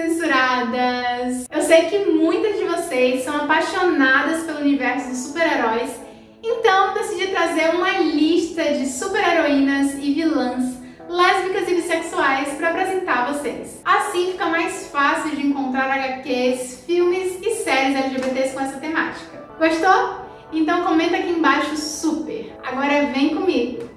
censuradas! Eu sei que muitas de vocês são apaixonadas pelo universo dos super-heróis, então decidi trazer uma lista de super-heroínas e vilãs lésbicas e bissexuais para apresentar a vocês. Assim fica mais fácil de encontrar HQs, filmes e séries LGBTs com essa temática. Gostou? Então comenta aqui embaixo super! Agora vem comigo!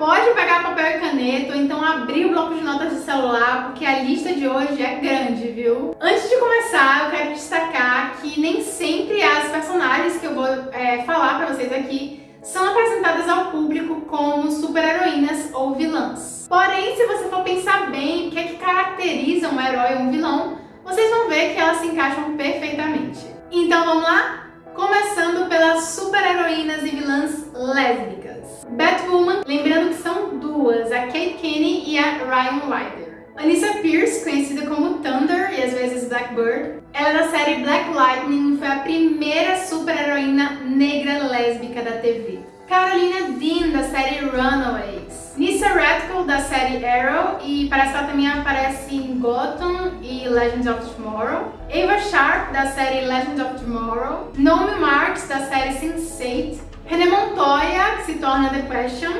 Pode pegar papel e caneta ou então abrir o bloco de notas de celular, porque a lista de hoje é grande, viu? Antes de começar, eu quero destacar que nem sempre as personagens que eu vou é, falar pra vocês aqui são apresentadas ao público como super-heroínas ou vilãs. Porém, se você for pensar bem o que é que caracteriza um herói ou um vilão, vocês vão ver que elas se encaixam perfeitamente. Então vamos lá? Começando pelas super-heroínas e vilãs lésbicas. Batwoman, lembrando que são duas, a Kate Kinney e a Ryan Ryder. Anissa Pierce, conhecida como Thunder e às vezes Blackbird, ela é da série Black Lightning e foi a primeira super-heroína negra lésbica da TV. Carolina Dean, da série Runaways. Nissa Radcliffe, da série Arrow, e parece que ela também aparece em Gotham e Legends of Tomorrow. Ava Sharp, da série Legends of Tomorrow. Naomi Marks, da série Sense8. René Montoya, que se torna The Question,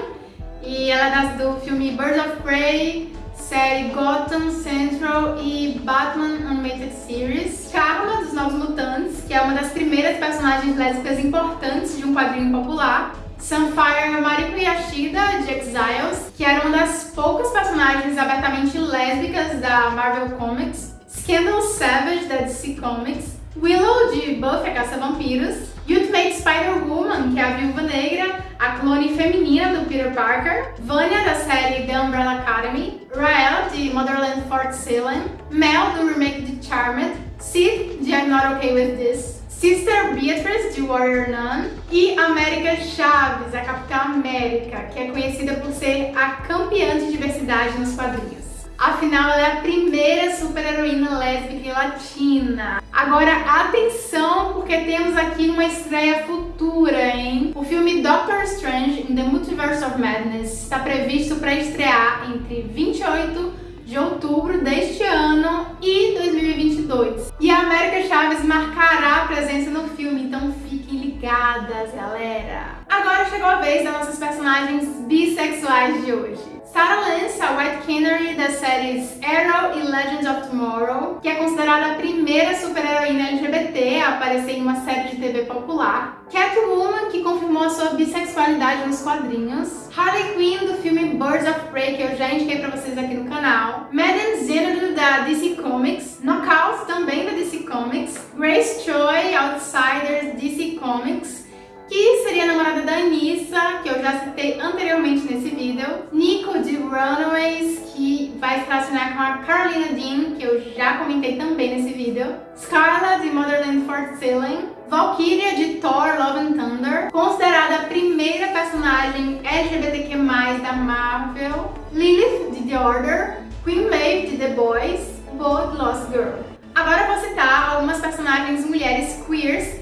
e ela é das, do filme Birds of Prey, série Gotham Central e Batman Animated Series. Carla, dos Novos Mutantes, que é uma das primeiras personagens lésbicas importantes de um quadrinho popular. Sunfire Mariko Yashida, de Exiles, que era uma das poucas personagens abertamente lésbicas da Marvel Comics. Scandal Savage, da DC Comics. Willow, de Buffy a Caça-Vampiros. Ultimate Spider-Woman, que é a Viúva Negra, a clone feminina do Peter Parker. Vanya, da série The Umbrella Academy. Rael, de Motherland Fort Salem. Mel, do remake de Charmed. Sid, de I'm Not Okay With This. Sister Beatrice, de Warrior Nun, e América Chaves, a Capitã América, que é conhecida por ser a campeã de diversidade nos quadrinhos. Afinal, ela é a primeira super-heroína lésbica e latina. Agora, atenção, porque temos aqui uma estreia futura, hein? O filme Doctor Strange in the Multiverse of Madness está previsto para estrear entre 28 de outubro deste ano e 2022. E a América Chaves marcará a presença no filme, então fiquem ligadas, galera! Agora chegou a vez das nossas personagens bissexuais de hoje. Sarah Lance, a White Canary das séries Arrow e Legends of Tomorrow, que é considerada a primeira super-heroína LGBT a aparecer em uma série de TV popular. Catwoman, que confirmou a sua bissexualidade nos quadrinhos. Harley Quinn, do filme Birds of Prey, que eu já indiquei pra vocês aqui no canal. Madame Xanadu, da DC Comics. Knockout, também da DC Comics. Grace Choi, Outsiders, DC Comics que seria Anissa, que eu já citei anteriormente nesse vídeo. Nico, de Runaways, que vai se relacionar com a Carolina Dean, que eu já comentei também nesse vídeo. Scarla, de Motherland Fort Salem. Valkyria, de Thor, Love and Thunder, considerada a primeira personagem LGBTQ+, da Marvel. Lilith, de The Order. Queen Maeve, de The Boys. Bold Lost Girl. Agora eu vou citar algumas personagens mulheres queers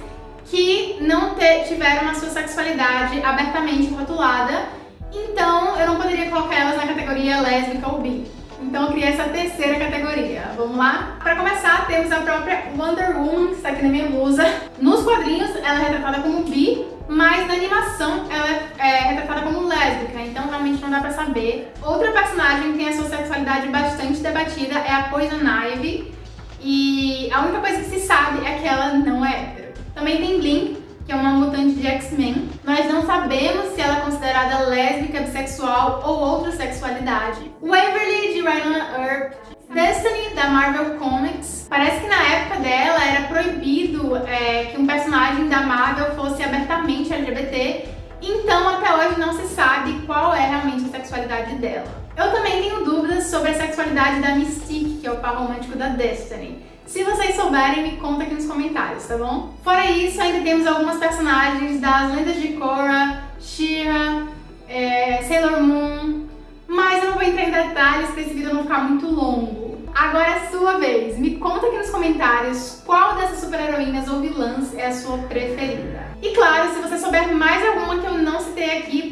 que não tiveram a sua sexualidade abertamente rotulada, então eu não poderia colocar elas na categoria lésbica ou bi. Então eu criei essa terceira categoria. Vamos lá? Para começar, temos a própria Wonder Woman, que está aqui na minha blusa. Nos quadrinhos, ela é retratada como bi, mas na animação ela é retratada como lésbica, então realmente não dá pra saber. Outra personagem que tem a sua sexualidade bastante debatida é a Poison Ivy, e a única coisa que se sabe é que ela não é. Também tem Blink, que é uma mutante de X-Men. Nós não sabemos se ela é considerada lésbica, bissexual ou outra sexualidade. Waverly, de Rhino Earp. Destiny, da Marvel Comics. Parece que na época dela era proibido é, que um personagem da Marvel fosse abertamente LGBT, então até hoje não se sabe qual é realmente a sexualidade dela. Eu também tenho dúvidas sobre a sexualidade da Mystique, que é o par romântico da Destiny. Se vocês souberem, me conta aqui nos comentários, tá bom? Fora isso, ainda temos algumas personagens das Lendas de Korra, She-Ra, é, Sailor Moon, mas eu não vou entrar em detalhes porque esse vídeo não ficar muito longo. Agora é sua vez, me conta aqui nos comentários qual dessas super-heroínas ou vilãs é a sua preferida. E claro, se você souber mais alguma que eu não citei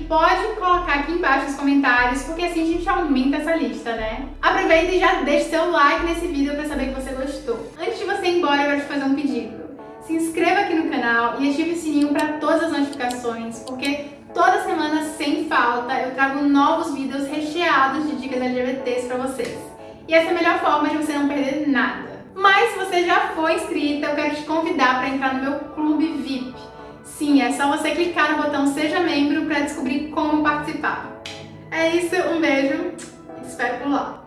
pode colocar aqui embaixo nos comentários, porque assim a gente aumenta essa lista, né? Aproveita e já deixa seu like nesse vídeo pra saber que você gostou. Antes de você ir embora, eu quero te fazer um pedido. Se inscreva aqui no canal e ative o sininho para todas as notificações, porque toda semana, sem falta, eu trago novos vídeos recheados de dicas LGBTs pra vocês. E essa é a melhor forma de você não perder nada. Mas se você já foi inscrita, eu quero te convidar para entrar no meu clube VIP. Sim, é só você clicar no botão Seja Membro para descobrir como participar. É isso, um beijo e te espero por lá.